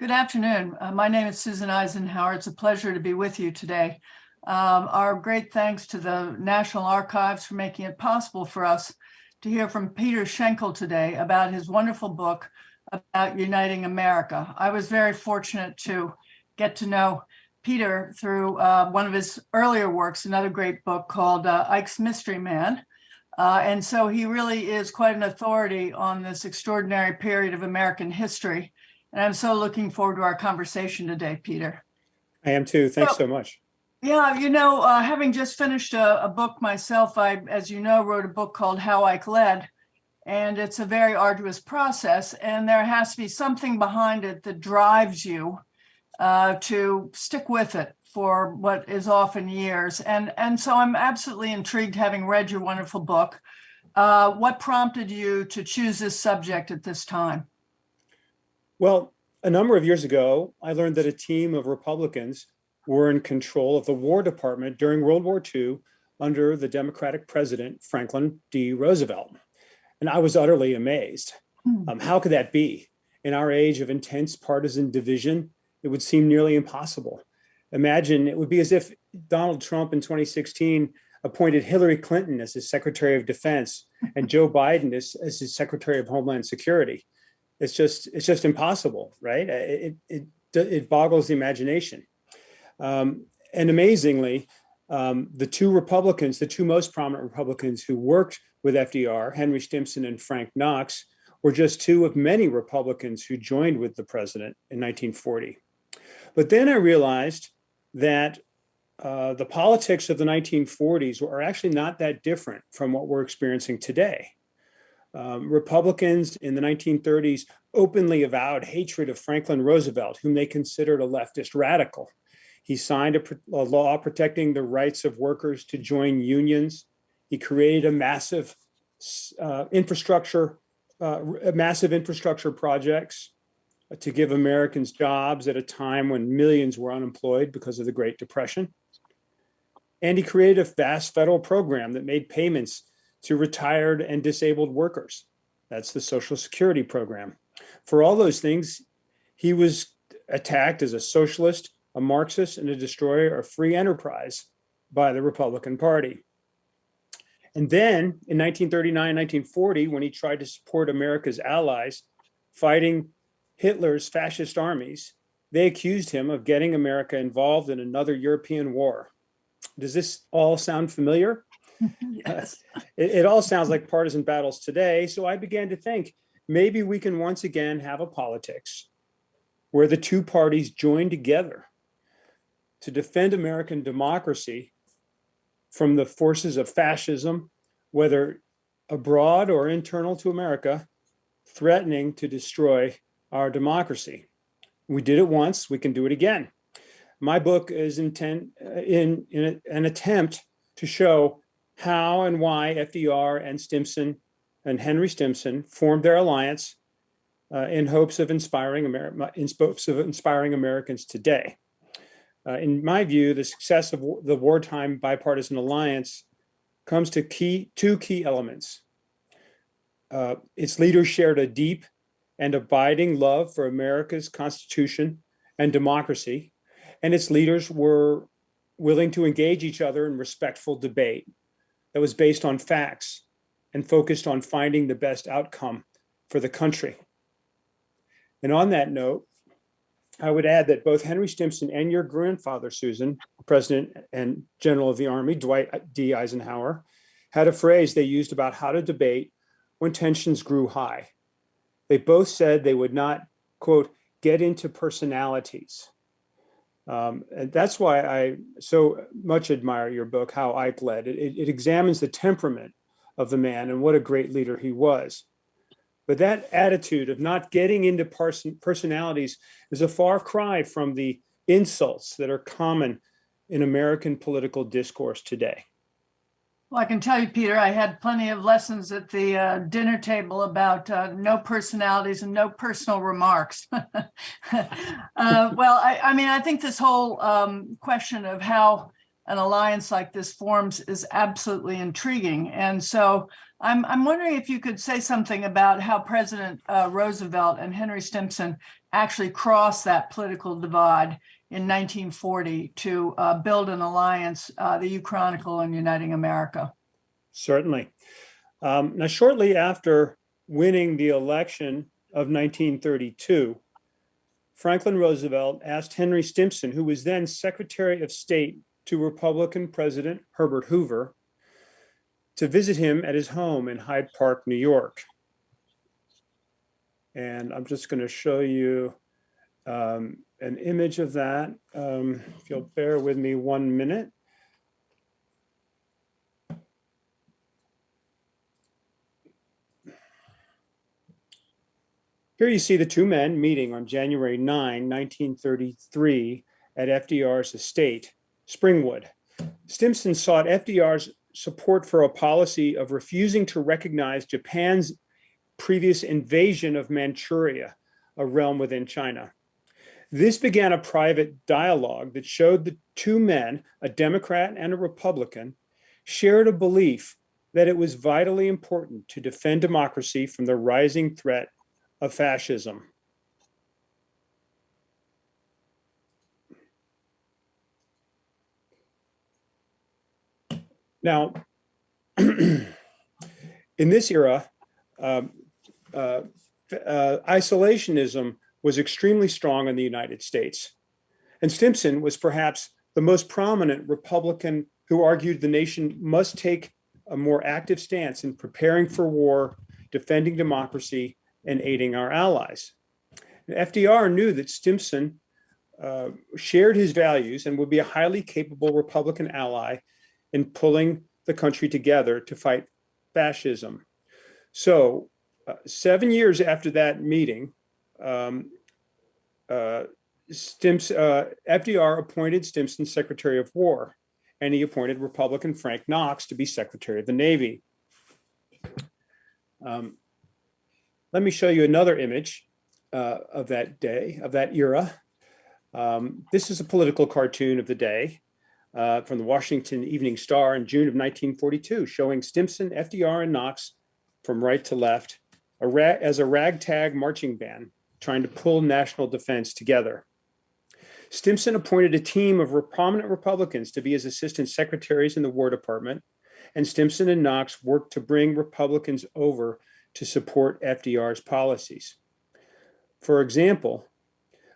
Good afternoon. Uh, my name is Susan Eisenhower. It's a pleasure to be with you today. Um, our great thanks to the National Archives for making it possible for us to hear from Peter Shinkle today about his wonderful book about uniting America. I was very fortunate to get to know Peter through uh, one of his earlier works, another great book called uh, Ike's Mystery Man. Uh, and so he really is quite an authority on this extraordinary period of American history. And I'm so looking forward to our conversation today, Peter. I am too. Thanks so much. Yeah, you know, uh, having just finished a, a, book myself, I, as you know, wrote a book called How Ike Led, and it's a very arduous process. And there has to be something behind it that drives you uh, to stick with it for what is often years. And, and so I'm absolutely intrigued having read your wonderful book. Uh, what prompted you to choose this subject at this time? Well, a number of years ago, I learned that a team of Republicans were in control of the War Department during World War II under the Democratic president, Franklin D. Roosevelt. And I was utterly amazed. Hmm. Um, how could that be? In our age of intense partisan division, it would seem nearly impossible. Imagine it would be as if Donald Trump in 2016 appointed Hillary Clinton as his Secretary of Defense and Joe Biden as, as his Secretary of Homeland Security. It's just it's just impossible, right? It it it boggles the imagination. Um, and amazingly, um, the two Republicans, the two most prominent Republicans who worked with FDR, Henry Stimson and Frank Knox, were just two of many Republicans who joined with the president in 1940. But then I realized that uh, the politics of the 1940s are actually not that different from what we're experiencing today. Um, Republicans in the 1930s openly avowed hatred of Franklin Roosevelt, whom they considered a leftist radical. He signed a, a law protecting the rights of workers to join unions. He created a massive uh, infrastructure, uh, massive infrastructure projects to give Americans jobs at a time when millions were unemployed because of the Great Depression. And he created a vast federal program that made payments to retired and disabled workers. That's the Social Security program. For all those things, he was attacked as a socialist, a Marxist, and a destroyer of free enterprise by the Republican Party. And then in 1939, 1940, when he tried to support America's allies fighting Hitler's fascist armies, they accused him of getting America involved in another European war. Does this all sound familiar? yes. It, it, all sounds like partisan battles today. So I began to think maybe we can once again have a politics where the two parties join together to defend American democracy from the forces of fascism, whether abroad or internal to America, threatening to destroy our democracy. We did it once, we can do it again. My book is intent uh, in, in an attempt to show how and why FDR and Stimson and Henry Stimson formed their alliance uh, in hopes of inspiring Amer in hopes of inspiring Americans today. Uh, in my view, the success of the wartime bipartisan alliance comes to key two key elements. Uh, its leaders shared a deep and abiding love for America's Constitution and democracy, and its leaders were willing to engage each other in respectful debate that was based on facts and focused on finding the best outcome for the country. And on that note, I would add that both Henry Stimson and your grandfather, Susan, President and General of the Army, Dwight D. Eisenhower, had a phrase they used about how to debate when tensions grew high. They both said they would not, quote, get into personalities. Um, and that's why I so much admire your book, How Ike Led. It, it, examines the temperament of the man and what a great leader he was. But that attitude of not getting into person, personalities is a far cry from the insults that are common in American political discourse today. Well, I can tell you, Peter, I had plenty of lessons at the uh, dinner table about uh, no personalities and no personal remarks. uh, well, I, I, mean, I think this whole um, question of how an alliance like this forms is absolutely intriguing. And so I'm, I'm wondering if you could say something about how President uh, Roosevelt and Henry Stimson actually crossed that political divide in 1940 to uh, build an alliance, uh, the U Chronicle and Uniting America. Certainly. Um, now, shortly after winning the election of 1932, Franklin Roosevelt asked Henry Stimson, who was then Secretary of State to Republican President Herbert Hoover, to visit him at his home in Hyde Park, New York. And I'm just going to show you um, an image of that. Um, if you'll bear with me one minute. Here you see the two men meeting on January 9, 1933 at FDR's estate, Springwood. Stimson sought FDR's support for a policy of refusing to recognize Japan's previous invasion of Manchuria, a realm within China. This began a private dialogue that showed the two men, a Democrat and a Republican, shared a belief that it was vitally important to defend democracy from the rising threat of fascism. Now, in this era, um, uh, uh, isolationism was extremely strong in the United States. And Stimson was perhaps the most prominent Republican who argued the nation must take a more active stance in preparing for war, defending democracy, and aiding our allies. FDR knew that Stimson uh, shared his values and would be a highly capable Republican ally in pulling the country together to fight fascism. So uh, seven years after that meeting, um, uh, uh, FDR appointed Stimson Secretary of War, and he appointed Republican Frank Knox to be Secretary of the Navy. Um, let me show you another image uh, of that day, of that era. Um, this is a political cartoon of the day uh, from the Washington Evening Star in June of 1942, showing Stimson, FDR, and Knox from right to left a as a ragtag marching band trying to pull national defense together. Stimson appointed a team of prominent Republicans to be his assistant secretaries in the War Department, and Stimson and Knox worked to bring Republicans over to support FDR's policies. For example,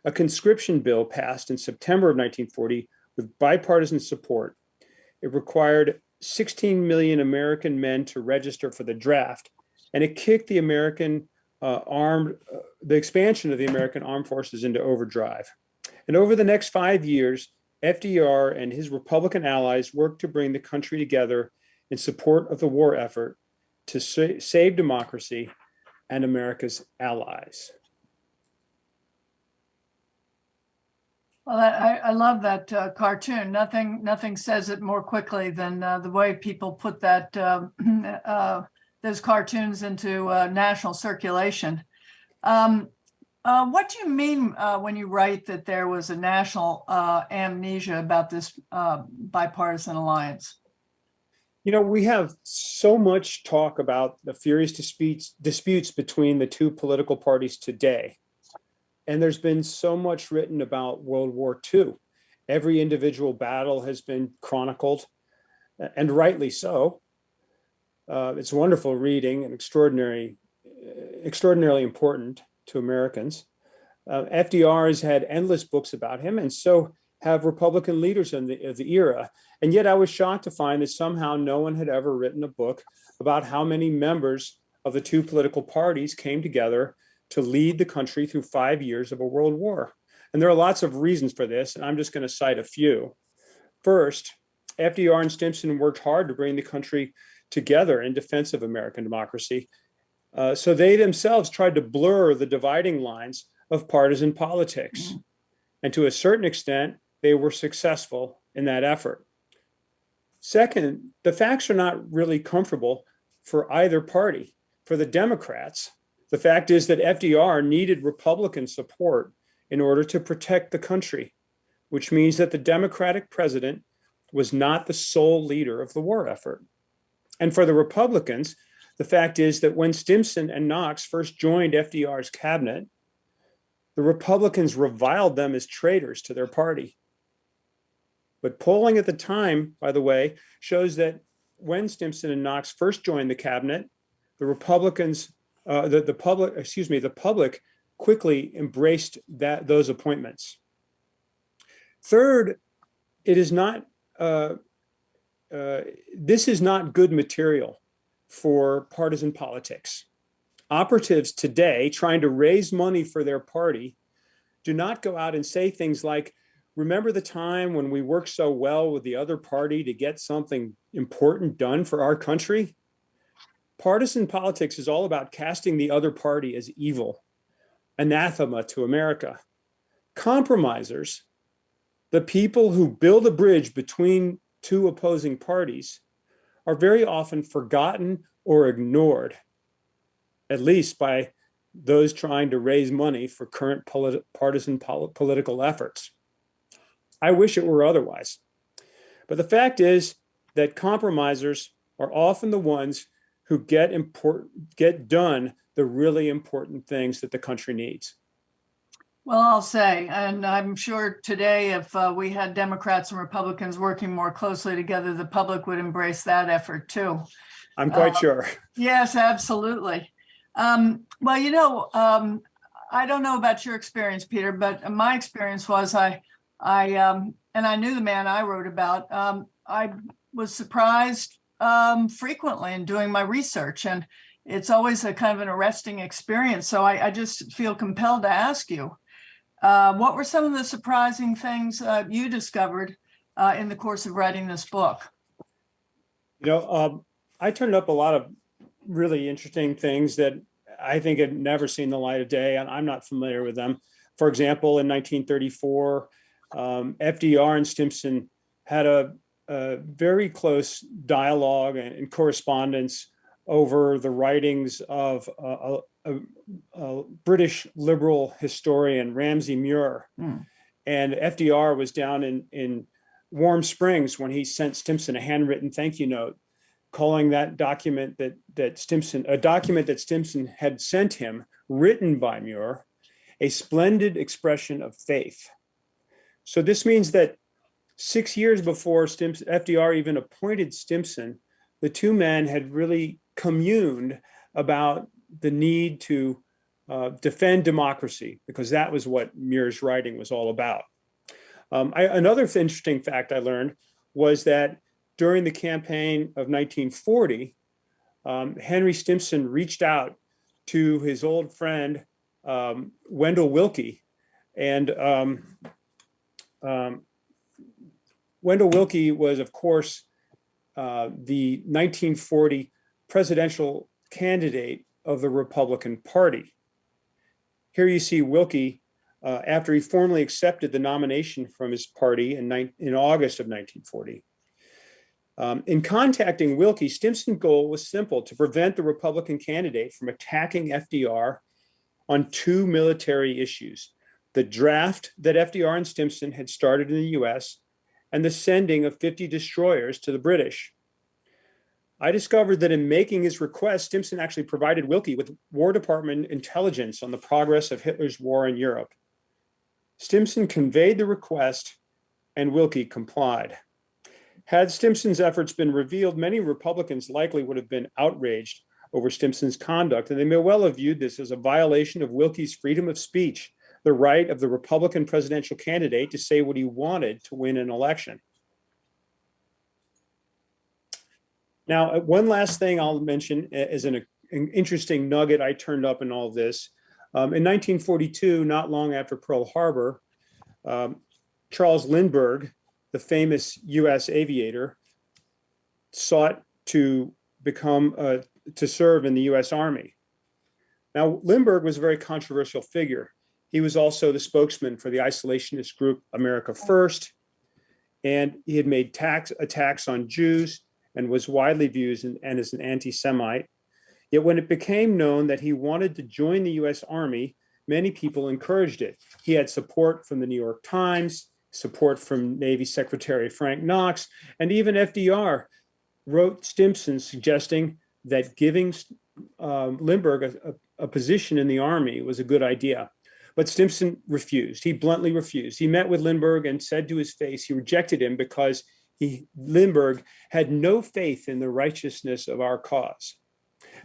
a conscription bill passed in September of 1940 with bipartisan support. It required 16 million American men to register for the draft, and it kicked the American uh, armed, uh, the expansion of the American armed forces into overdrive. And over the next five years, FDR and his Republican allies worked to bring the country together in support of the war effort to sa save democracy and America's allies. Well, I, I love that uh, cartoon. Nothing, nothing says it more quickly than uh, the way people put that um, uh, those cartoons into uh, national circulation. Um, uh, what do you mean uh, when you write that there was a national amnesia about this bipartisan alliance? You know, we have so much talk about the furious disputes, disputes between the two political parties today. And there's been so much written about World War II. Every individual battle has been chronicled, and rightly so. Uh, it's wonderful reading and extraordinary, extraordinarily important to Americans. Uh, FDR has had endless books about him, and so have Republican leaders in the, of the era. And yet I was shocked to find that somehow no one had ever written a book about how many members of the two political parties came together to lead the country through five years of a world war. And there are lots of reasons for this, and I'm just going to cite a few. First, FDR and Stimson worked hard to bring the country together in defense of American democracy. Uh, so they themselves tried to blur the dividing lines of partisan politics. Mm -hmm. And to a certain extent, they were successful in that effort. Second, the facts are not really comfortable for either party. For the Democrats, the fact is that FDR needed Republican support in order to protect the country, which means that the Democratic president was not the sole leader of the war effort. And for the Republicans, the fact is that when Stimson and Knox first joined FDR's cabinet, the Republicans reviled them as traitors to their party. But polling at the time, by the way, shows that when Stimson and Knox first joined the cabinet, the Republicans, uh, the, the public, excuse me, the public quickly embraced that those appointments. Third, it is not, uh, uh, this is not good material for partisan politics. Operatives today trying to raise money for their party do not go out and say things like, remember the time when we worked so well with the other party to get something important done for our country? Partisan politics is all about casting the other party as evil, anathema to America. Compromisers, the people who build a bridge between two opposing parties, are very often forgotten or ignored, at least by those trying to raise money for current partisan pol political efforts. I wish it were otherwise. But the fact is that compromisers are often the ones who get important, get done the really important things that the country needs. Well, I'll say, and I'm sure today if uh, we had Democrats and Republicans working more closely together, the public would embrace that effort too. I'm quite Uh, sure. Yes, absolutely. Um, well, you know, um, I don't know about your experience, Peter, but my experience was I, I, um, and I knew the man I wrote about. Um, I was surprised um, frequently in doing my research, and it's always a kind of an arresting experience. So I, I just feel compelled to ask you, uh, what were some of the surprising things uh, you discovered uh, in the course of writing this book? You know, um, I turned up a lot of really interesting things that I think had never seen the light of day, and I'm not familiar with them. For example, in 1934, um, FDR and Stimson had a, a very close dialogue and, and correspondence over the writings of a, a, a British liberal historian, Ramsay Muir. Hmm. And FDR was down in, in Warm Springs when he sent Stimson a handwritten thank you note calling that document that that Stimson, a document that Stimson had sent him, written by Muir, a splendid expression of faith. So this means that six years before Stimson, FDR even appointed Stimson, the two men had really communed about the need to uh, defend democracy, because that was what Muir's writing was all about. Um, I, another interesting fact I learned was that during the campaign of 1940, um, Henry Stimson reached out to his old friend, um, Wendell Willkie, And um, um, Wendell Willkie was, of course, uh, the 1940 presidential candidate of the Republican Party. Here you see Willkie uh, after he formally accepted the nomination from his party in, in August of 1940. Um, in contacting Willkie, Stimson's goal was simple, to prevent the Republican candidate from attacking FDR on two military issues, the draft that FDR and Stimson had started in the US and the sending of 50 destroyers to the British. I discovered that in making his request, Stimson actually provided Willkie with War Department intelligence on the progress of Hitler's war in Europe. Stimson conveyed the request and Willkie complied. Had Stimson's efforts been revealed, many Republicans likely would have been outraged over Stimson's conduct, and they may well have viewed this as a violation of Willkie's freedom of speech, the right of the Republican presidential candidate to say what he wanted to win an election. Now, uh, one last thing I'll mention as an, an interesting nugget I turned up in all this. Um, in 1942, not long after Pearl Harbor, um, Charles Lindbergh, the famous US aviator, sought to become, uh, to serve in the US Army. Now, Lindbergh was a very controversial figure. He was also the spokesman for the isolationist group America First, and he had made tax attacks on Jews and was widely viewed as an, and as an anti-Semite. Yet when it became known that he wanted to join the US Army, many people encouraged it. He had support from the New York Times, support from Navy Secretary Frank Knox, and even FDR wrote Stimson suggesting that giving um, Lindbergh a, a, a position in the army was a good idea. But Stimson refused. He bluntly refused. He met with Lindbergh and said to his face he rejected him because he Lindbergh had no faith in the righteousness of our cause.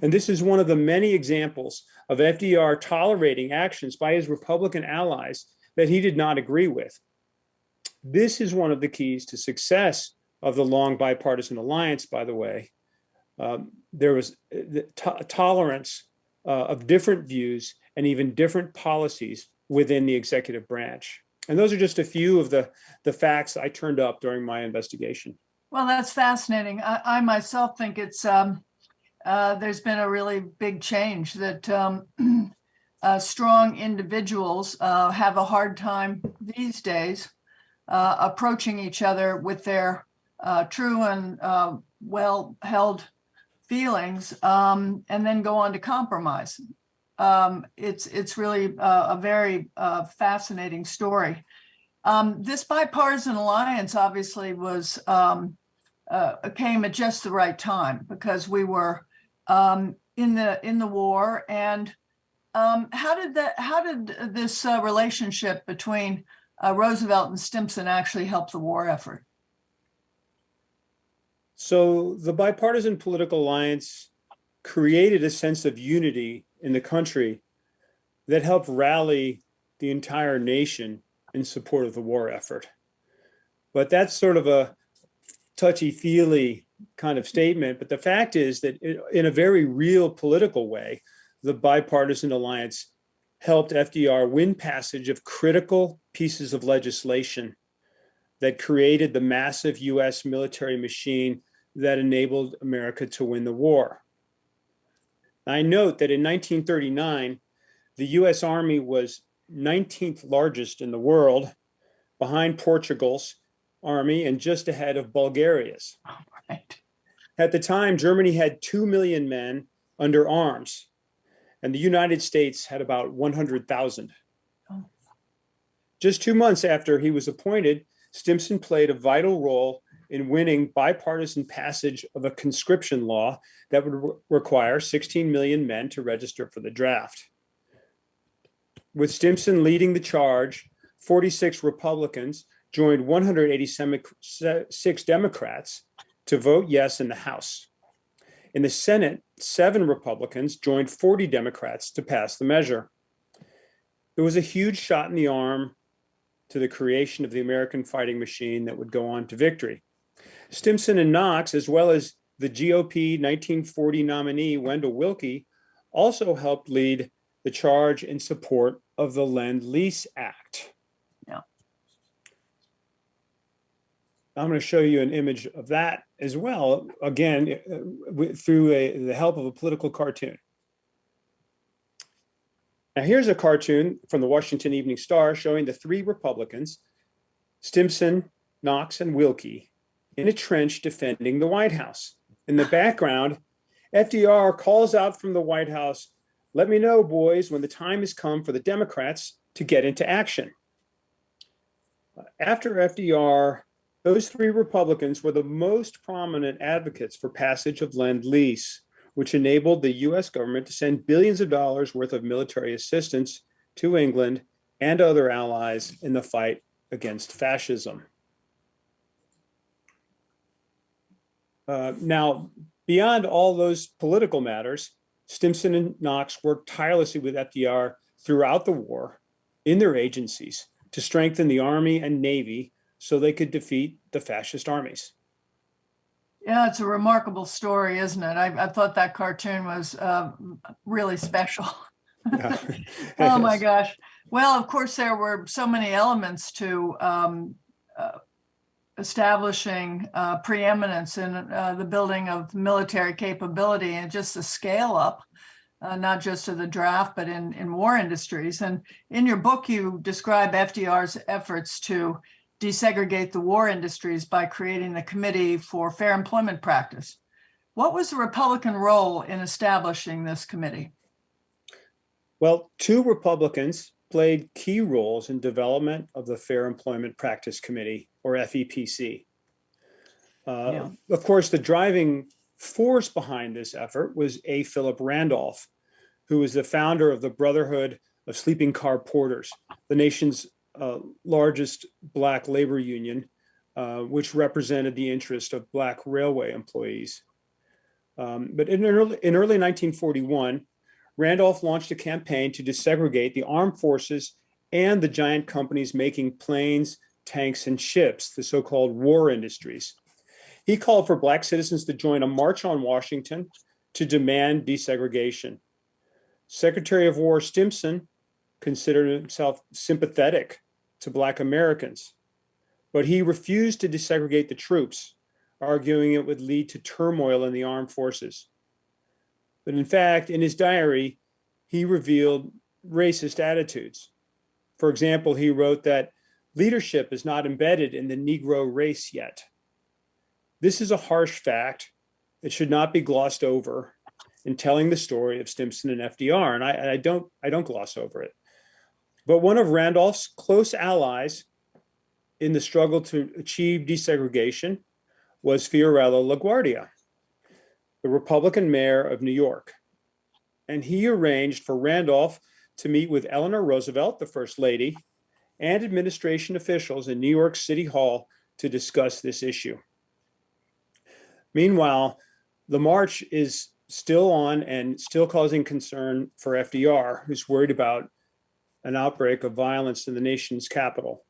And this is one of the many examples of FDR tolerating actions by his Republican allies that he did not agree with. This is one of the keys to success of the long bipartisan alliance, by the way. Um, there was the to tolerance uh, of different views and even different policies within the executive branch. And those are just a few of the, the facts I turned up during my investigation. Well, that's fascinating. I, I myself think it's um, uh, there's been a really big change that um, uh, strong individuals uh, have a hard time these days uh, approaching each other with their uh, true and uh, well-held feelings um, and then go on to compromise. Um, it's it's really a, a very fascinating story. Um, this bipartisan alliance obviously was um, came at just the right time because we were um, in the in the war. And um, how did that? How did this uh, relationship between uh, Roosevelt and Stimson actually help the war effort? So the bipartisan political alliance created a sense of unity in the country that helped rally the entire nation in support of the war effort. But that's sort of a touchy-feely kind of statement, but the fact is that in a very real political way, the bipartisan alliance helped FDR win passage of critical pieces of legislation that created the massive US military machine that enabled America to win the war. I note that in 1939, the US Army was 19th largest in the world behind Portugal's army and just ahead of Bulgaria's. Right. At the time, Germany had 2 million men under arms, and the United States had about 100,000. Oh. Just two months after he was appointed, Stimson played a vital role in winning bipartisan passage of a conscription law that would re require 16 million men to register for the draft. With Stimson leading the charge, 46 Republicans joined 186 Democrats to vote yes in the House. In the Senate, seven Republicans joined 40 Democrats to pass the measure. It was a huge shot in the arm to the creation of the American fighting machine that would go on to victory. Stimson and Knox, as well as the GOP 1940 nominee Wendell Willkie, also helped lead the charge in support of the Lend-Lease Act. I'm going to show you an image of that as well, again, uh, through a, the help of a political cartoon. Now here's a cartoon from the Washington Evening Star showing the three Republicans, Stimson, Knox, and Willkie, in a trench defending the White House. In the background, FDR calls out from the White House, let me know, boys, when the time has come for the Democrats to get into action. After FDR those three Republicans were the most prominent advocates for passage of Lend-Lease, which enabled the US government to send billions of dollars worth of military assistance to England and other allies in the fight against fascism. Uh, now, beyond all those political matters, Stimson and Knox worked tirelessly with FDR throughout the war in their agencies to strengthen the Army and Navy so they could defeat the fascist armies. Yeah, it's a remarkable story, isn't it? I, I thought that cartoon was uh, really special. oh my gosh. Well, of course, there were so many elements to um, uh, establishing uh, preeminence in uh, the building of military capability and just the scale up, uh, not just of the draft, but in, in war industries. And in your book, you describe FDR's efforts to desegregate the war industries by creating the Committee for Fair Employment Practice. What was the Republican role in establishing this committee? Well, two Republicans played key roles in development of the Fair Employment Practice Committee, or FEPC. Uh, Yeah. Of course, the driving force behind this effort was A. Philip Randolph, who was the founder of the Brotherhood of Sleeping Car Porters, the nation's uh, largest Black labor union, uh, which represented the interest of Black railway employees. Um, But in early, in early 1941, Randolph launched a campaign to desegregate the armed forces and the giant companies making planes, tanks, and ships, the so-called war industries. He called for Black citizens to join a march on Washington to demand desegregation. Secretary of War Stimson considered himself sympathetic to Black Americans, but he refused to desegregate the troops, arguing it would lead to turmoil in the armed forces. But in fact, in his diary, he revealed racist attitudes. For example, he wrote that leadership is not embedded in the Negro race yet. This is a harsh fact. It should not be glossed over in telling the story of Stimson and FDR, and I, I don't I don't gloss over it. But one of Randolph's close allies in the struggle to achieve desegregation was Fiorello LaGuardia, the Republican mayor of New York. And he arranged for Randolph to meet with Eleanor Roosevelt, the first lady, and administration officials in New York City Hall to discuss this issue. Meanwhile, the march is still on and still causing concern for FDR, who's worried about an outbreak of violence in the nation's capital.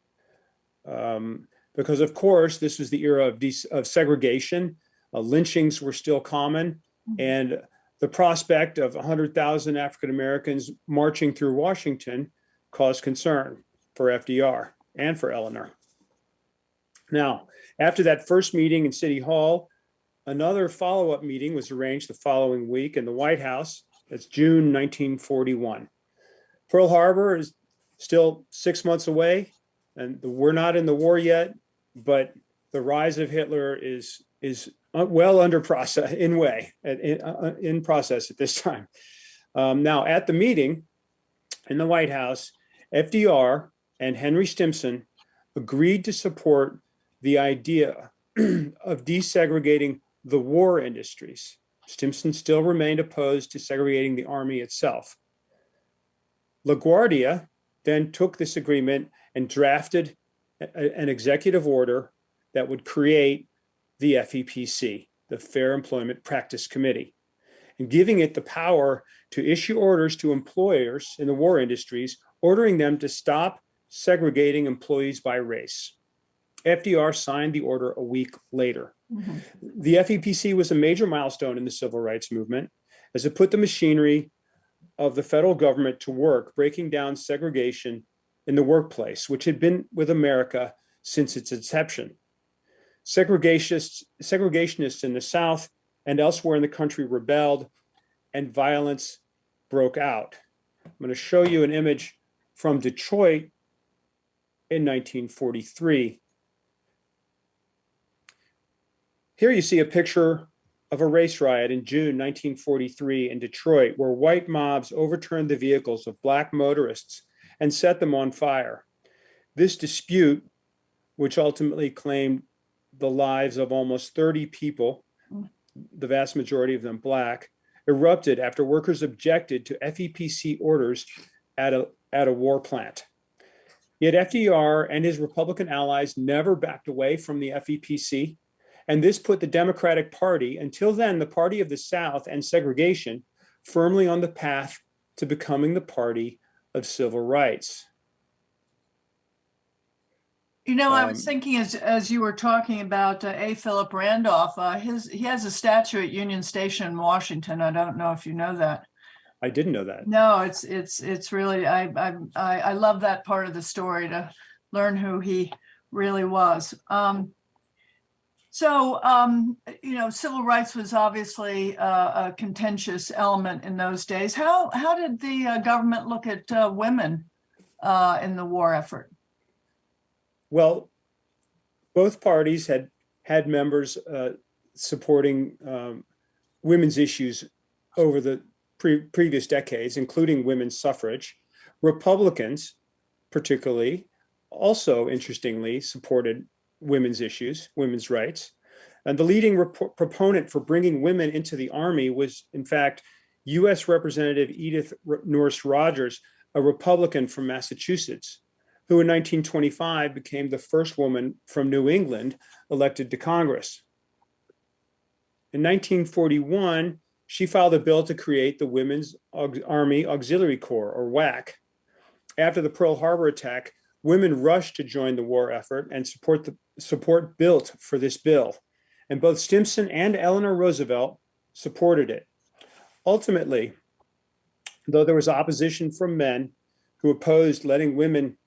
Um, because of course, this was the era of, of segregation. Uh, lynchings were still common. And the prospect of 100,000 African Americans marching through Washington caused concern for FDR and for Eleanor. Now, after that first meeting in City Hall, another follow-up meeting was arranged the following week in the White House. That's June 1941. Pearl Harbor is still six months away, and we're not in the war yet, but the rise of Hitler is is uh, well under process in way in, uh, in process at this time. Um, now at the meeting in the White House, FDR and Henry Stimson agreed to support the idea of desegregating the war industries. Stimson still remained opposed to segregating the army itself. LaGuardia then took this agreement and drafted a- an executive order that would create the FEPC, the Fair Employment Practice Committee, and giving it the power to issue orders to employers in the war industries, ordering them to stop segregating employees by race. FDR signed the order a week later. Mhm. The FEPC was a major milestone in the civil rights movement as it put the machinery of the federal government to work, breaking down segregation in the workplace, which had been with America since its inception. Segregationists, segregationists in the South and elsewhere in the country rebelled and violence broke out. I'm going to show you an image from Detroit in 1943. Here you see a picture of a race riot in June 1943 in Detroit, where white mobs overturned the vehicles of black motorists and set them on fire. This dispute, which ultimately claimed the lives of almost 30 people, the vast majority of them black, erupted after workers objected to FEPC orders at a, at a war plant. Yet FDR and his Republican allies never backed away from the FEPC. And this put the Democratic Party, until then the party of the South and segregation, firmly on the path to becoming the party of civil rights. You know, I was Um, thinking as, as you were talking about uh, A. Philip Randolph, uh, his, he has a statue at Union Station in Washington. I don't know if you know that. I didn't know that. No, it's, it's, it's really, I, I, I, I love that part of the story to learn who he really was. Um, so, um, you know, civil rights was obviously a, a contentious element in those days. How, how did the uh, government look at uh, women uh, in the war effort? Well, both parties had had members uh, supporting um, women's issues over the pre previous decades, including women's suffrage. Republicans, particularly, also interestingly supported women's issues, women's rights. And the leading proponent for bringing women into the Army was, in fact, US Representative Edith Nourse Rogers, a Republican from Massachusetts, who in 1925 became the first woman from New England elected to Congress. In 1941, she filed a bill to create the Women's Army Auxiliary Corps, or WAC. After the Pearl Harbor attack, women rushed to join the war effort and support the support built for this bill. And both Stimson and Eleanor Roosevelt supported it. Ultimately, though there was opposition from men who opposed letting women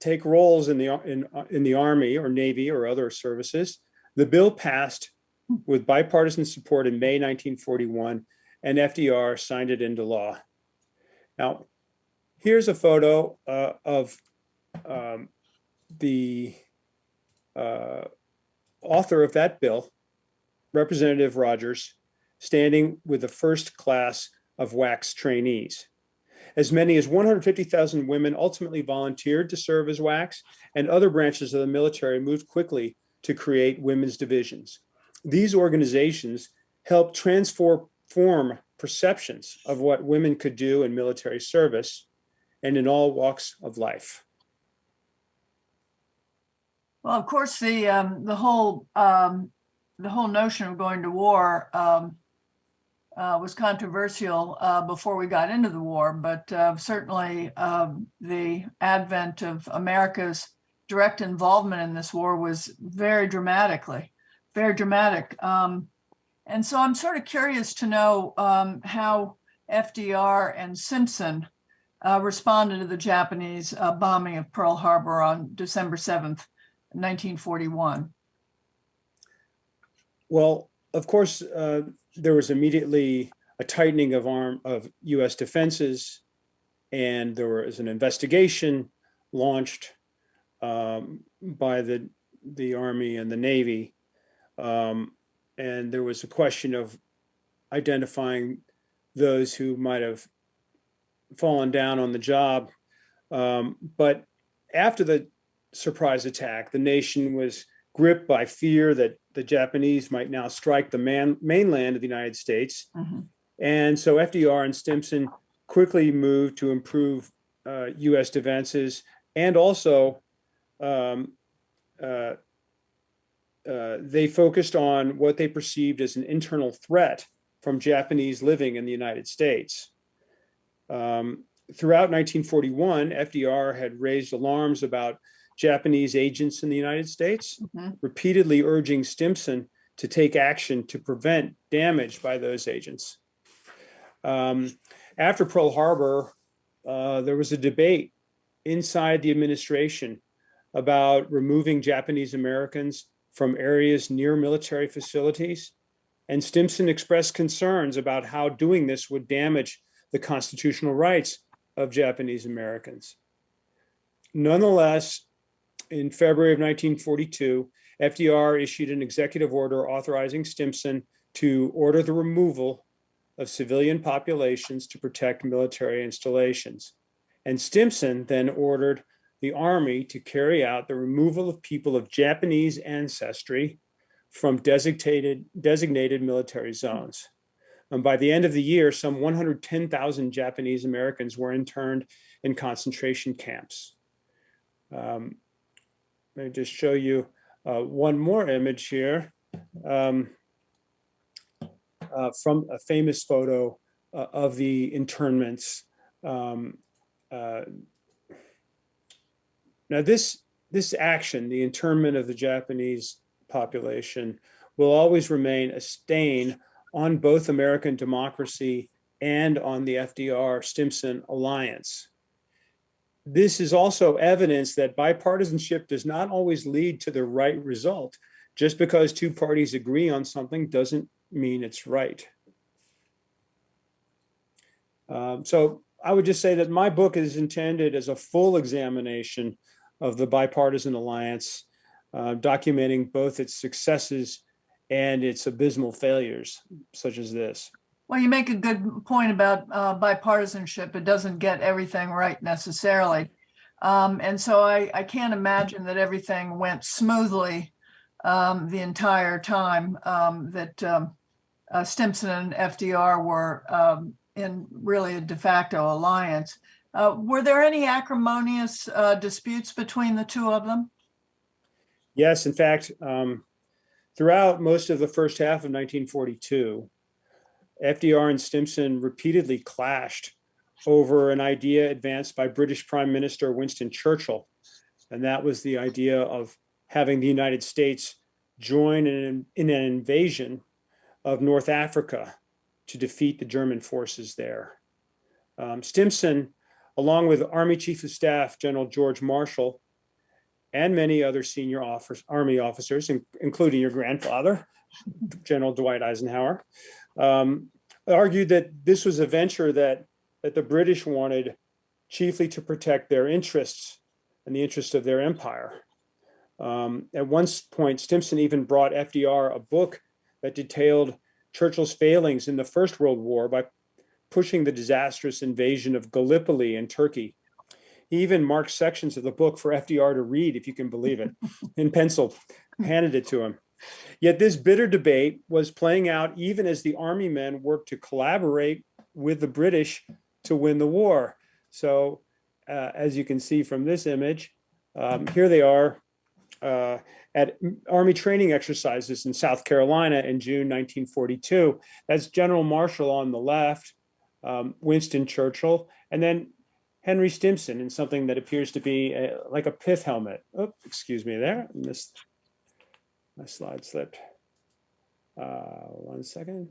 take roles in the in, in the army or navy or other services, the bill passed with bipartisan support in May 1941, and FDR signed it into law. Now, here's a photo uh, of um, the uh, author of that bill, Representative Rogers, standing with the first class of WACS trainees. As many as 150,000 women ultimately volunteered to serve as WACs, and other branches of the military moved quickly to create women's divisions. These organizations helped transform perceptions of what women could do in military service and in all walks of life. Well, of course, the, um, the whole, um, the whole notion of going to war, um, uh, was controversial, uh, before we got into the war, but, uh, certainly, um, the advent of America's direct involvement in this war was very dramatically, very dramatic. Um, and so I'm sort of curious to know, um, how FDR and Stimson, uh, responded to the Japanese, uh, bombing of Pearl Harbor on December 7th, 1941. Well, of course, uh, there was immediately a tightening of arm of U.S. defenses, and there was an investigation launched um, by the the Army and the Navy, um, and there was a question of identifying those who might have fallen down on the job. Um, but after the surprise attack, the nation was gripped by fear that the Japanese might now strike the man, mainland of the United States. Mhm. And so FDR and Stimson quickly moved to improve uh, US defenses and also um, uh, uh, they focused on what they perceived as an internal threat from Japanese living in the United States. Um, throughout 1941, FDR had raised alarms about Japanese agents in the United States, Mhm. repeatedly urging Stimson to take action to prevent damage by those agents. Um, after Pearl Harbor, uh, there was a debate inside the administration about removing Japanese Americans from areas near military facilities. And Stimson expressed concerns about how doing this would damage the constitutional rights of Japanese Americans. Nonetheless, in February of 1942, FDR issued an executive order authorizing Stimson to order the removal of civilian populations to protect military installations. And Stimson then ordered the Army to carry out the removal of people of Japanese ancestry from designated, designated military zones. And by the end of the year, some 110,000 Japanese Americans were interned in concentration camps. Um, let me just show you uh, one more image here um, uh, from a famous photo uh, of the internments. Um, uh, now, this this action, the internment of the Japanese population, will always remain a stain on both American democracy and on the FDR Stimson alliance. This is also evidence that bipartisanship does not always lead to the right result. Just because two parties agree on something doesn't mean it's right. Um, so I would just say that my book is intended as a full examination of the bipartisan alliance, uh, documenting both its successes and its abysmal failures, such as this. Well, you make a good point about uh, bipartisanship. It doesn't get everything right necessarily. Um, And so I, I can't imagine that everything went smoothly um, the entire time um, that um, uh, Stimson and FDR were um, in really a de facto alliance. Uh, Were there any acrimonious uh, disputes between the two of them? Yes, in fact, um, throughout most of the first half of 1942, FDR and Stimson repeatedly clashed over an idea advanced by British Prime Minister Winston Churchill. And that was the idea of having the United States join in, in an invasion of North Africa to defeat the German forces there. Um, Stimson, along with Army Chief of Staff General George Marshall, and many other senior officers, Army officers, in- including your grandfather, General Dwight Eisenhower, um, argued that this was a venture that, that the British wanted chiefly to protect their interests and the interests of their empire. Um, at one point, Stimson even brought FDR a book that detailed Churchill's failings in the First World War by pushing the disastrous invasion of Gallipoli in Turkey. He even marked sections of the book for FDR to read, if you can believe it, in pencil, handed it to him. Yet this bitter debate was playing out even as the army men worked to collaborate with the British to win the war. So uh, as you can see from this image, um, here they are uh, at army training exercises in South Carolina in June 1942. That's General Marshall on the left, um, Winston Churchill, and then Henry Stimson in something that appears to be a, like a pith helmet. Oh, excuse me there. I missed my slide slipped. Uh, one second.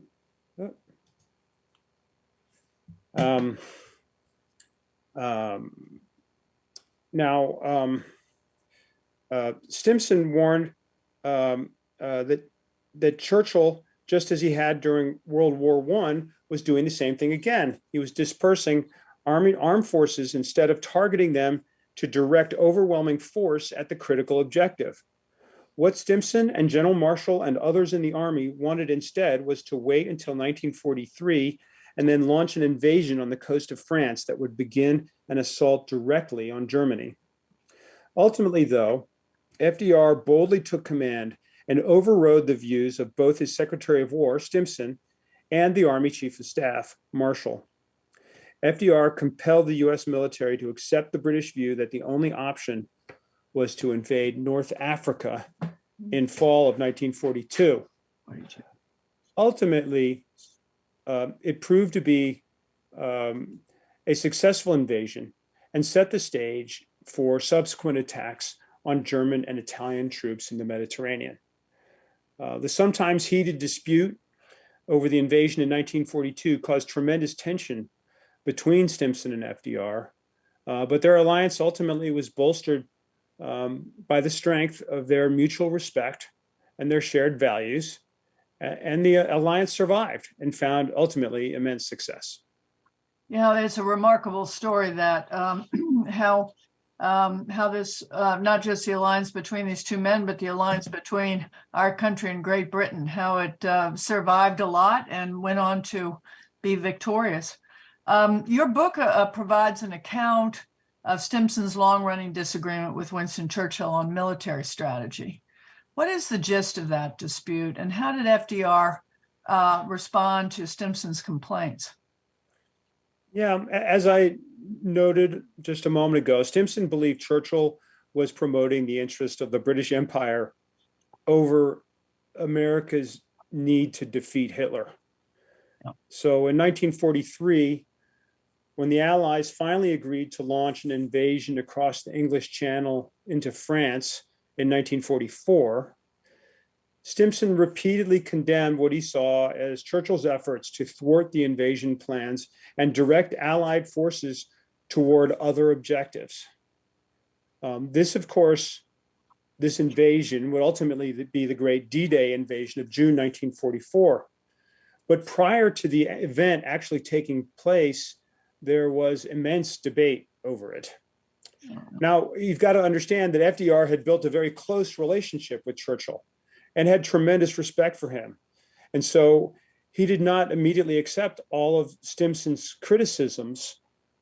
Um, um, now, um, uh, Stimson warned um, uh, that that Churchill, just as he had during World War One, was doing the same thing again. He was dispersing army armed forces instead of targeting them to direct overwhelming force at the critical objective. What Stimson and General Marshall and others in the army wanted instead was to wait until 1943 and then launch an invasion on the coast of France that would begin an assault directly on Germany. Ultimately, though, FDR boldly took command and overrode the views of both his Secretary of War, Stimson, and the Army Chief of Staff, Marshall. FDR compelled the US military to accept the British view that the only option was to invade North Africa in fall of 1942. Ultimately, uh, it proved to be um, a successful invasion and set the stage for subsequent attacks on German and Italian troops in the Mediterranean. Uh, the sometimes heated dispute over the invasion in 1942 caused tremendous tension between Stimson and FDR, uh, but their alliance ultimately was bolstered um, by the strength of their mutual respect and their shared values. And the alliance survived and found ultimately immense success. Know, it's a remarkable story that um, how um, how this uh, not just the alliance between these two men, but the alliance between our country and Great Britain, how it uh, survived a lot and went on to be victorious. Um, your book uh, uh, provides an account of Stimson's long-running disagreement with Winston Churchill on military strategy. What is the gist of that dispute, and how did FDR uh, respond to Stimson's complaints? Yeah, as I noted just a moment ago, Stimson believed Churchill was promoting the interest of the British Empire over America's need to defeat Hitler. Yeah. So in 1943, when the Allies finally agreed to launch an invasion across the English Channel into France in 1944, Stimson repeatedly condemned what he saw as Churchill's efforts to thwart the invasion plans and direct Allied forces toward other objectives. Um, this, of course, this invasion would ultimately be the great D-Day invasion of June 1944. But prior to the event actually taking place, there was immense debate over it. Now, you've got to understand that FDR had built a very close relationship with Churchill and had tremendous respect for him. And so he did not immediately accept all of Stimson's criticisms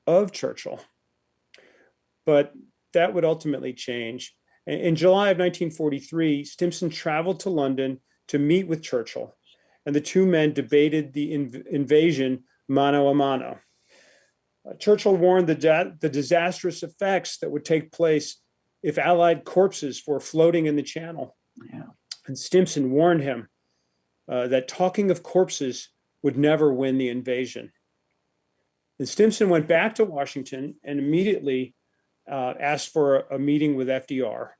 of Churchill. But that would ultimately change. In- July of 1943, Stimson traveled to London to meet with Churchill, and the two men debated the inv- invasion mano a mano. Uh, Churchill warned the, the disastrous effects that would take place if Allied corpses were floating in the channel. Yeah. And Stimson warned him uh, that talking of corpses would never win the invasion. And Stimson went back to Washington and immediately uh, asked for a, a meeting with FDR.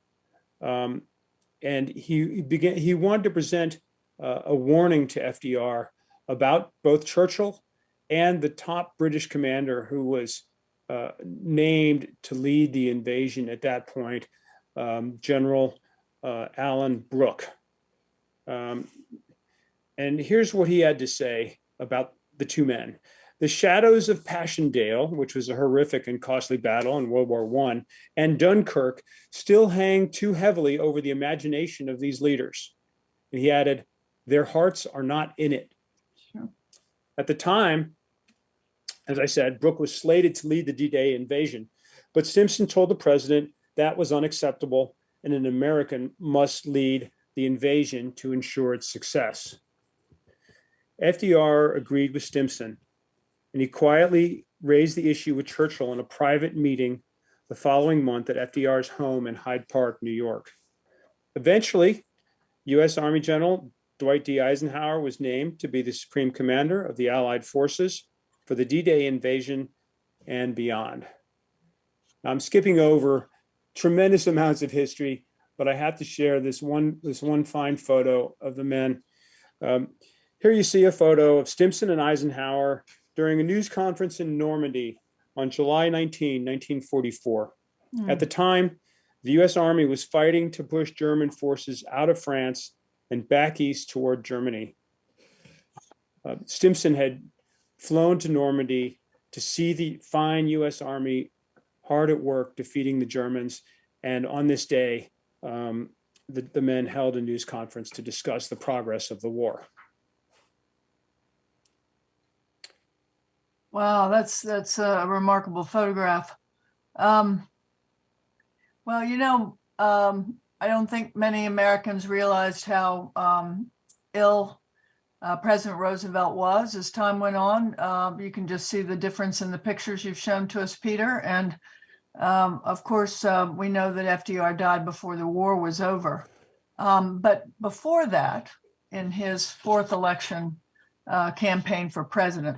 Um, and he, began, he wanted to present uh, a warning to FDR about both Churchill and the top British commander who was uh, named to lead the invasion at that point, um, General uh, Alan Brooke. Um, and here's what he had to say about the two men. The shadows of Passchendaele, which was a horrific and costly battle in World War I, and Dunkirk still hang too heavily over the imagination of these leaders. And he added, their hearts are not in it. Sure. At the time, as I said, Brooke was slated to lead the D-Day invasion, but Stimson told the president that was unacceptable and an American must lead the invasion to ensure its success. FDR agreed with Stimson, and he quietly raised the issue with Churchill in a private meeting the following month at FDR's home in Hyde Park, New York. Eventually, U.S. Army General Dwight D. Eisenhower was named to be the Supreme Commander of the Allied forces for the D-Day invasion and beyond. I'm skipping over tremendous amounts of history, but I have to share this one, this one fine photo of the men. Um, here you see a photo of Stimson and Eisenhower during a news conference in Normandy on July 19, 1944. Hmm. At the time, the US Army was fighting to push German forces out of France and back east toward Germany. Uh, Stimson had flown to Normandy to see the fine US Army hard at work defeating the Germans. And on this day, um, the, the men held a news conference to discuss the progress of the war. Wow, that's that's a remarkable photograph. Um, well, you know, um, I don't think many Americans realized how um, ill uh, President Roosevelt was as time went on. Um, you can just see the difference in the pictures you've shown to us, Peter. And um, of course, uh, we know that FDR died before the war was over. Um, but before that, in his fourth election uh, campaign for president,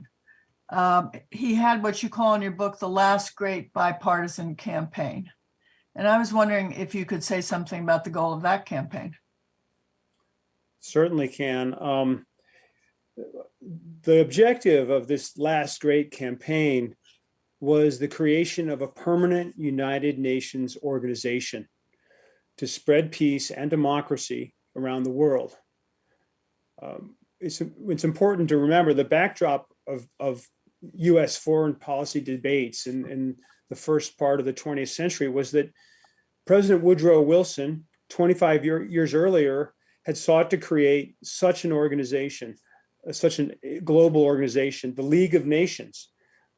um, he had what you call in your book the last great bipartisan campaign. And I was wondering if you could say something about the goal of that campaign. Certainly can. Um, the objective of this last great campaign was the creation of a permanent United Nations organization to spread peace and democracy around the world. Um, it's, it's important to remember the backdrop of, of US foreign policy debates in, in the first part of the 20th century was that President Woodrow Wilson, 25 year, years earlier, had sought to create such an organization, such a global organization, the League of Nations.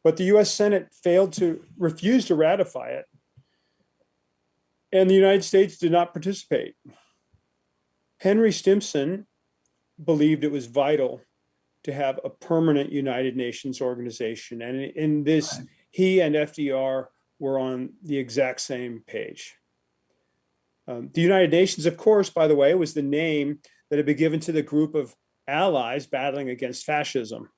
But the US Senate failed to refuse to ratify it. And the United States did not participate. Henry Stimson believed it was vital to have a permanent United Nations organization. And in- this, he and FDR were on the exact same page. Um, the United Nations, of course, by the way, was the name that had been given to the group of allies battling against fascism.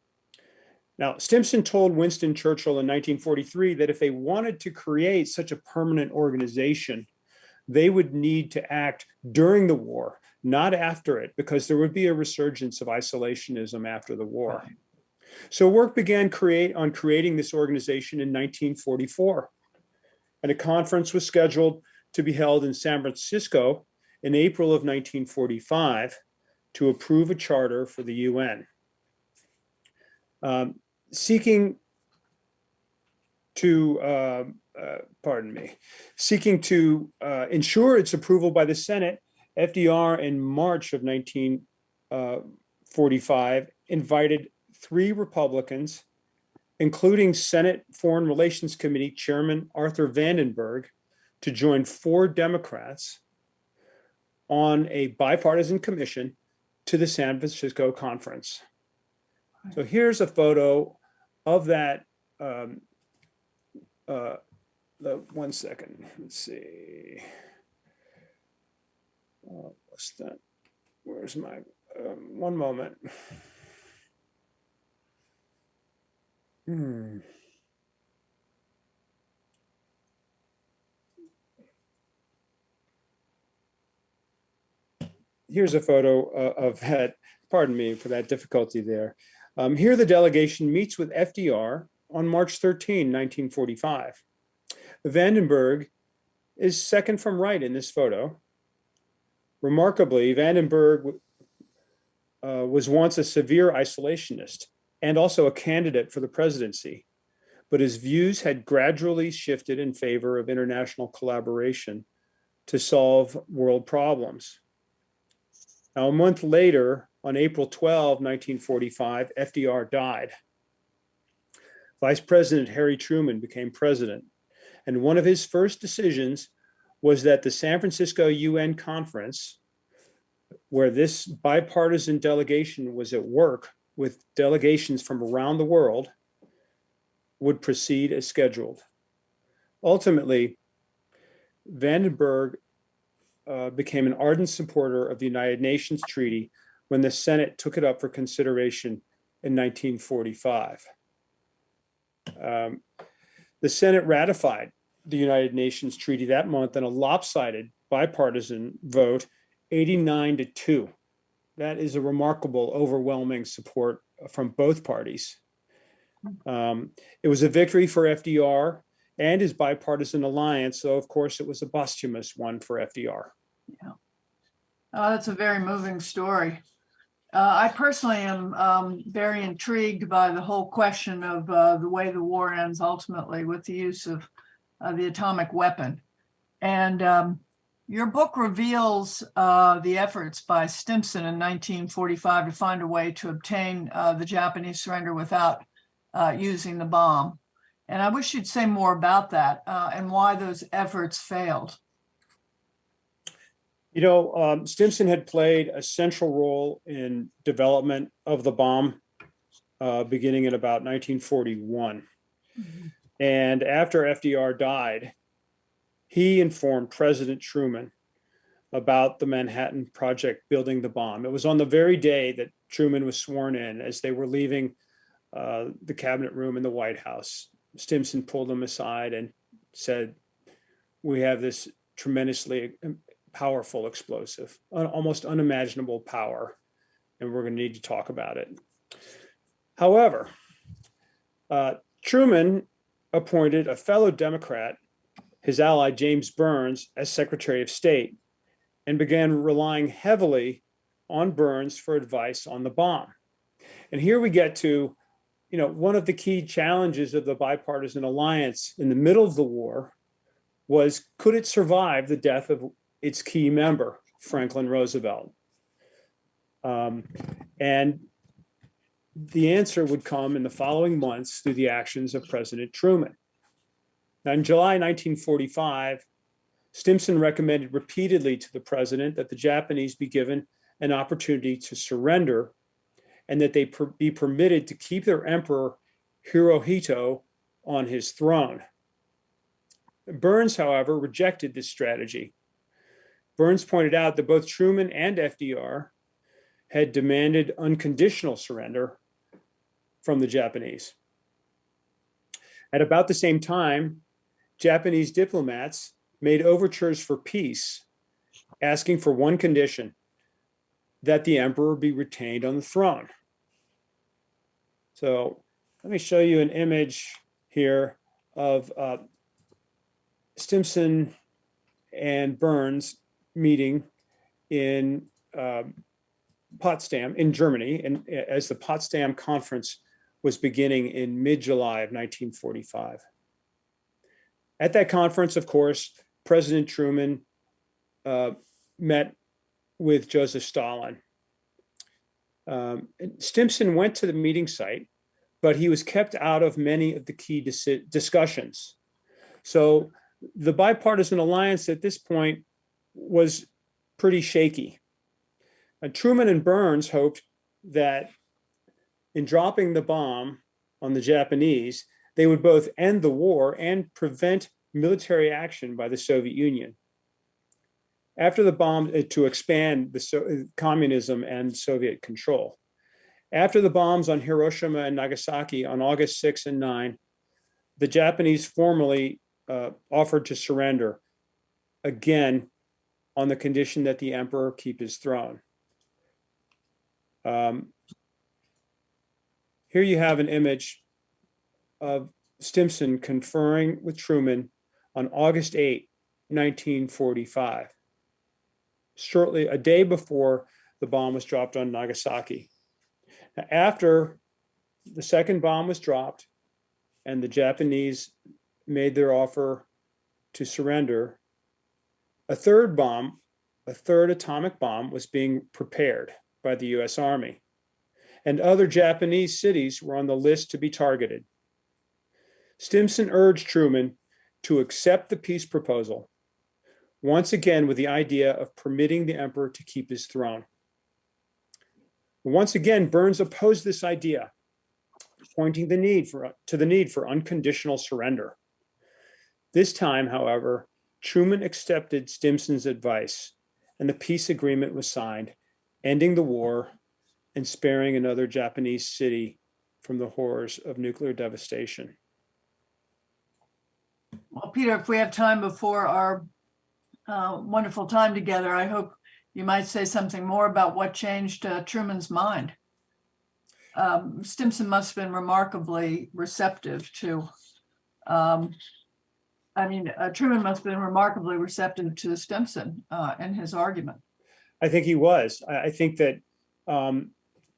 Now, Stimson told Winston Churchill in 1943 that if they wanted to create such a permanent organization, they would need to act during the war, not after it, because there would be a resurgence of isolationism after the war. Right. So work began create on creating this organization in 1944. And a conference was scheduled to be held in San Francisco in April of 1945 to approve a charter for the UN. Um, seeking to, uh, uh, pardon me, seeking to uh, ensure its approval by the Senate, FDR in March of 1945 invited three Republicans, including Senate Foreign Relations Committee Chairman Arthur Vandenberg, to join four Democrats on a bipartisan commission to the San Francisco conference. So here's a photo of that. um, uh, The, one second, let's see. Uh, What's that? Where's my, um, one moment. Hmm. Here's a photo uh, of that, pardon me for that difficulty there. Um, Here the delegation meets with FDR on March 13, 1945. Vandenberg is second from right in this photo. Remarkably, Vandenberg uh, was once a severe isolationist and also a candidate for the presidency, but his views had gradually shifted in favor of international collaboration to solve world problems. Now, a month later, on April 12, 1945, FDR died. Vice President Harry Truman became president, and one of his first decisions was that the San Francisco UN conference, where this bipartisan delegation was at work with delegations from around the world, would proceed as scheduled. Ultimately, Vandenberg uh, became an ardent supporter of the United Nations Treaty when the Senate took it up for consideration in 1945. Um, The Senate ratified the United Nations Treaty that month in a lopsided bipartisan vote, 89 to 2. That is a remarkable, overwhelming support from both parties. Um, It was a victory for FDR and his bipartisan alliance, so of course it was a posthumous one for FDR. Yeah. Oh, that's a very moving story. Uh, I personally am um, very intrigued by the whole question of uh, the way the war ends ultimately with the use of uh, the atomic weapon. And um, your book reveals uh, the efforts by Stimson in 1945 to find a way to obtain uh, the Japanese surrender without uh, using the bomb. And I wish you'd say more about that and why those efforts failed. You know, um, Stimson had played a central role in development of the bomb uh, beginning in about 1941. And after FDR died, he informed President Truman about the Manhattan Project building the bomb. It was on the very day that Truman was sworn in as they were leaving uh, the cabinet room in the White House. Stimson pulled him aside and said, we have this tremendously powerful explosive, almost unimaginable power, and we're going to need to talk about it. However, uh, Truman appointed a fellow Democrat, his ally James Byrnes, as Secretary of State, and began relying heavily on Byrnes for advice on the bomb. And here we get to, you know, one of the key challenges of the bipartisan alliance in the middle of the war was could it survive the death of its key member, Franklin Roosevelt? Um, and the answer would come in the following months through the actions of President Truman. Now, in July 1945, Stimson recommended repeatedly to the president that the Japanese be given an opportunity to surrender and that they per be permitted to keep their emperor Hirohito on his throne. Byrnes, however, rejected this strategy. Byrnes pointed out that both Truman and FDR had demanded unconditional surrender from the Japanese. At about the same time, Japanese diplomats made overtures for peace, asking for one condition, that the emperor be retained on the throne. So let me show you an image here of uh, Stimson and Byrnes meeting in uh, Potsdam in Germany, and as the Potsdam Conference was beginning in mid-July of 1945. At that conference, of course, President Truman uh, met with Joseph Stalin. Um, Stimson went to the meeting site, but he was kept out of many of the key disi- discussions. So the bipartisan alliance at this point was pretty shaky. Truman and Byrnes hoped that in dropping the bomb on the Japanese, they would both end the war and prevent military action by the Soviet Union. After the bomb, uh, to expand the so, uh, communism and Soviet control. After the bombs on Hiroshima and Nagasaki on August 6 and 9, the Japanese formally uh, offered to surrender, again, on the condition that the emperor keep his throne. Um, here you have an image of Stimson conferring with Truman on August 8, 1945, shortly a day before the bomb was dropped on Nagasaki. Now, after the second bomb was dropped and the Japanese made their offer to surrender, a third bomb, a third atomic bomb was being prepared by the US Army. And other Japanese cities were on the list to be targeted. Stimson urged Truman to accept the peace proposal, once again with the idea of permitting the emperor to keep his throne. Once again, Byrnes opposed this idea, pointing the need for, to the need for unconditional surrender. This time, however, Truman accepted Stimson's advice and the peace agreement was signed, ending the war and sparing another Japanese city from the horrors of nuclear devastation. Well, Peter, if we have time before our uh, wonderful time together, I hope you might say something more about what changed uh, Truman's mind. Um, Stimson must have been remarkably receptive to, um, I mean, uh, Truman must have been remarkably receptive to Stimson uh, and his argument. I think he was. I, I think that um,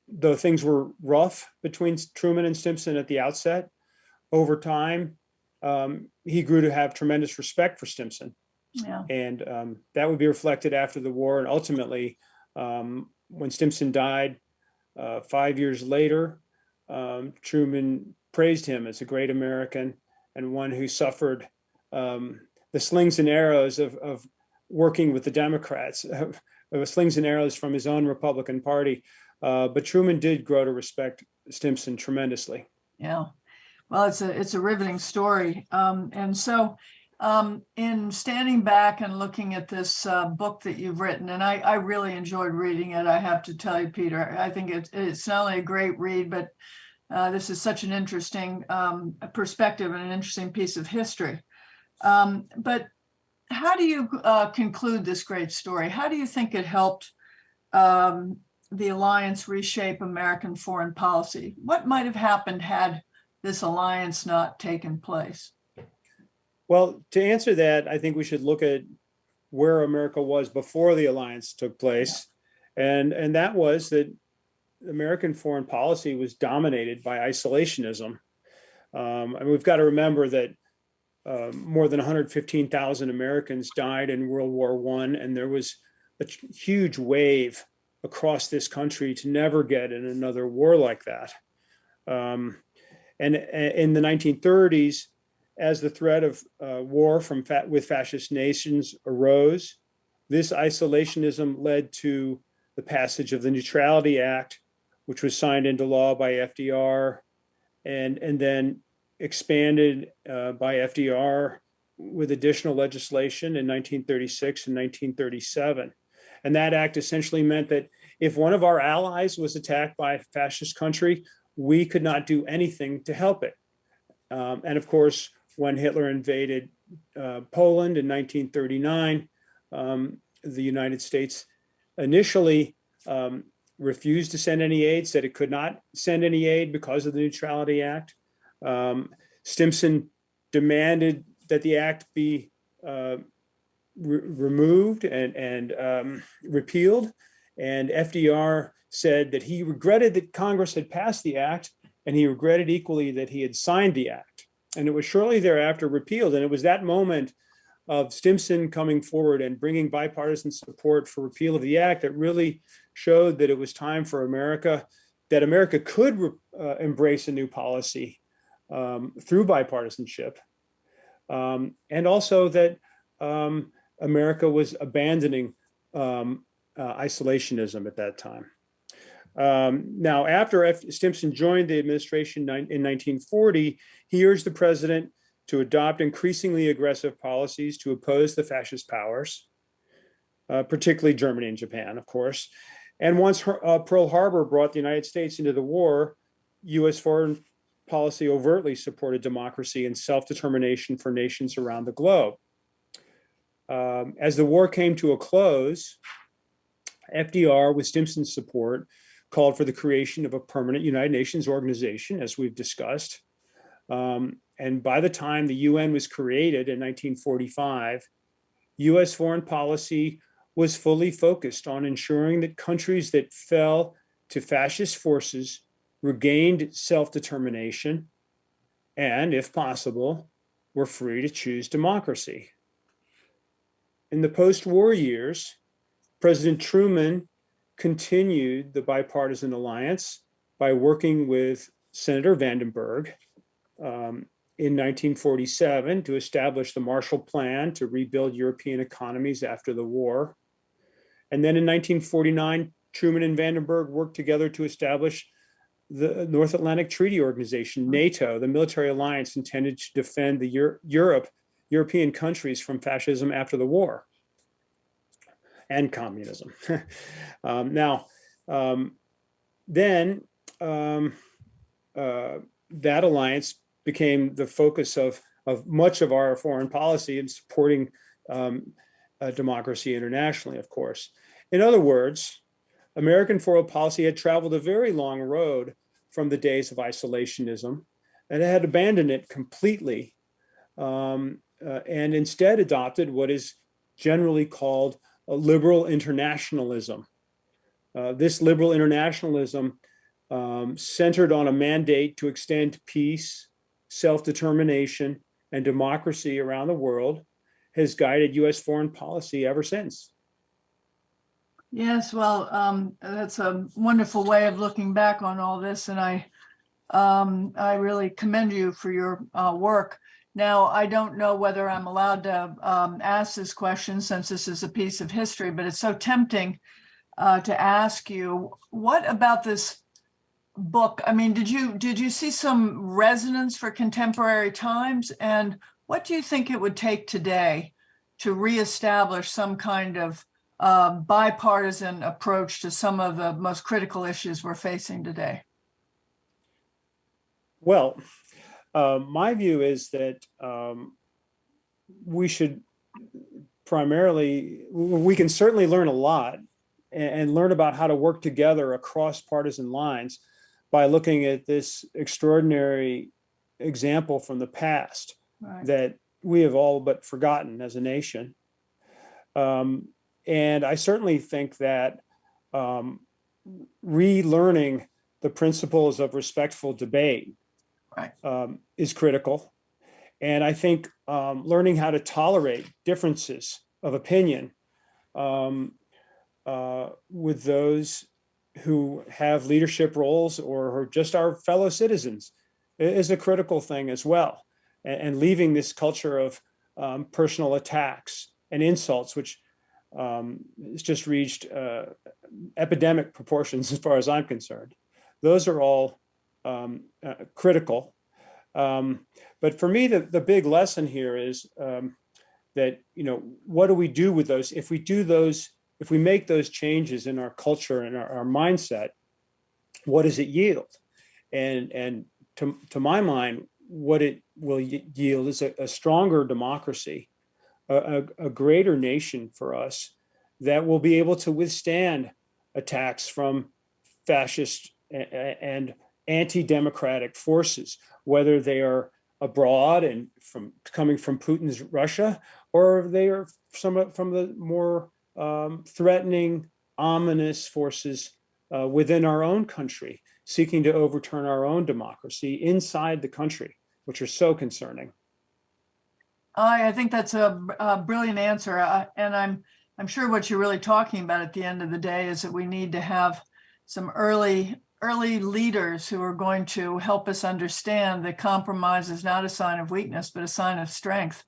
though things were rough between Truman and Stimson at the outset, over time, um, he grew to have tremendous respect for Stimson. Yeah, And um, that would be reflected after the war. And ultimately, um, when Stimson died uh, five years later, um, Truman praised him as a great American and one who suffered um, the slings and arrows of, of working with the Democrats, of, slings and arrows from his own Republican Party. Uh, but Truman did grow to respect Stimson tremendously. yeah. Well, it's a, it's a riveting story. Um, and so um, in standing back and looking at this uh, book that you've written, and I, I really enjoyed reading it, I have to tell you, Peter, I think it's, it's not only a great read, but uh, this is such an interesting um, perspective and an interesting piece of history. Um, but how do you uh, conclude this great story? How do you think it helped um, the alliance reshape American foreign policy? What might have happened had this alliance not taken place? Well, to answer that, I think we should look at where America was before the alliance took place. And, and that was that American foreign policy was dominated by isolationism. Um, and we've got to remember that um, more than 115,000 Americans died in World War One, and there was a huge wave across this country to never get in another war like that. Um, and in the 1930s, as the threat of uh, war from fa with fascist nations arose, this isolationism led to the passage of the Neutrality Act, which was signed into law by FDR, and and then expanded uh, by FDR with additional legislation in 1936 and 1937. And that act essentially meant that if one of our allies was attacked by a fascist country, we could not do anything to help it. Um, and of course, when Hitler invaded uh, Poland in 1939, um, the United States initially um, refused to send any aid, said it could not send any aid because of the Neutrality Act. Um, Stimson demanded that the act be uh, re removed and, and um, repealed. And FDR said that he regretted that Congress had passed the act and he regretted equally that he had signed the act. And it was shortly thereafter repealed. And it was that moment of Stimson coming forward and bringing bipartisan support for repeal of the act that really showed that it was time for America, that America could uh, embrace a new policy um, through bipartisanship. Um, and also that um, America was abandoning um, uh, isolationism at that time. Um, now, after F. Stimson joined the administration in 1940, he urged the president to adopt increasingly aggressive policies to oppose the fascist powers, uh, particularly Germany and Japan, of course. And once her, uh, Pearl Harbor brought the United States into the war, U.S. foreign policy overtly supported democracy and self-determination for nations around the globe. Um, as the war came to a close, FDR, with Stimson's support, called for the creation of a permanent United Nations organization, as we've discussed. Um, and by the time the UN was created in 1945, US foreign policy was fully focused on ensuring that countries that fell to fascist forces regained self-determination and, if possible, were free to choose democracy. In the post-war years, President Truman continued the bipartisan alliance by working with Senator Vandenberg um, in 1947 to establish the Marshall Plan to rebuild European economies after the war. And then in 1949, Truman and Vandenberg worked together to establish the North Atlantic Treaty Organization, NATO, the military alliance intended to defend the Euro Europe, European countries from fascism after the war and communism. um, now, um, then um, uh, that alliance became the focus of, of much of our foreign policy in supporting um, uh, democracy internationally, of course. In other words, American foreign policy had traveled a very long road from the days of isolationism and it had abandoned it completely um, uh, and instead adopted what is generally called liberal internationalism. Uh, this liberal internationalism um, centered on a mandate to extend peace, self-determination, and democracy around the world has guided U.S. foreign policy ever since. Yes, well, um, that's a wonderful way of looking back on all this, and I, um, I really commend you for your uh, work. Now, I don't know whether I'm allowed to um, ask this question since this is a piece of history, but it's so tempting uh, to ask you, what about this book? I mean, did you did you see some resonance for contemporary times? And what do you think it would take today to reestablish some kind of uh, bipartisan approach to some of the most critical issues we're facing today? Well, uh, my view is that um, we should primarily, we can certainly learn a lot and, and, learn about how to work together across partisan lines by looking at this extraordinary example from the past right. that we have all but forgotten as a nation. Um, and I certainly think that um, relearning the principles of respectful debate right. um, is critical. And I think um, learning how to tolerate differences of opinion um, uh, with those who have leadership roles or are just our fellow citizens is a critical thing as well. And, and leaving this culture of um, personal attacks and insults, which um, has just reached uh, epidemic proportions as far as I'm concerned. Those are all um, uh, critical. Um, but for me, the, the big lesson here is um, that, you know, what do we do with those? If we do those, if we make those changes in our culture and our, our mindset, what does it yield? And, and to, to my mind, what it will yield is a, a stronger democracy, a, a, greater nation for us that will be able to withstand attacks from fascist and anti-democratic forces, whether they are abroad and from coming from Putin's Russia, or they are some from the more um, threatening, ominous forces uh, within our own country, seeking to overturn our own democracy inside the country, which are so concerning. I, I think that's a, a brilliant answer. uh, And I'm, I'm sure what you're really talking about at the end of the day is that we need to have some early, early leaders who are going to help us understand that compromise is not a sign of weakness, but a sign of strength.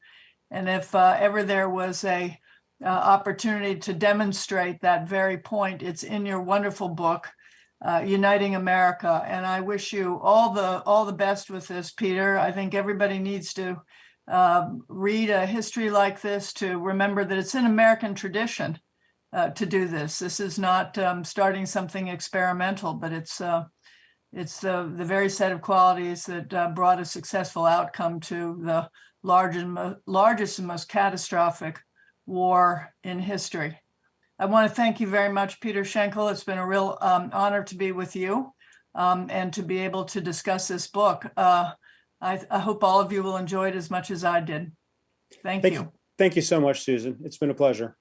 And if uh, ever there was a uh, opportunity to demonstrate that very point, it's in your wonderful book, uh, Uniting America. And I wish you all the all the best with this, Peter. I think everybody needs to um, read a history like this to remember that it's an American tradition uh, to do this. This is not um, starting something experimental, but it's uh, it's the the very set of qualities that uh, brought a successful outcome to the largest largest and most catastrophic war in history. I want to thank you very much, Peter Shinkle. It's been a real um, honor to be with you um, and to be able to discuss this book. I, I hope all of you will enjoy it as much as I did. Thank Thank you. you. Thank you so much, Susan. It's been a pleasure.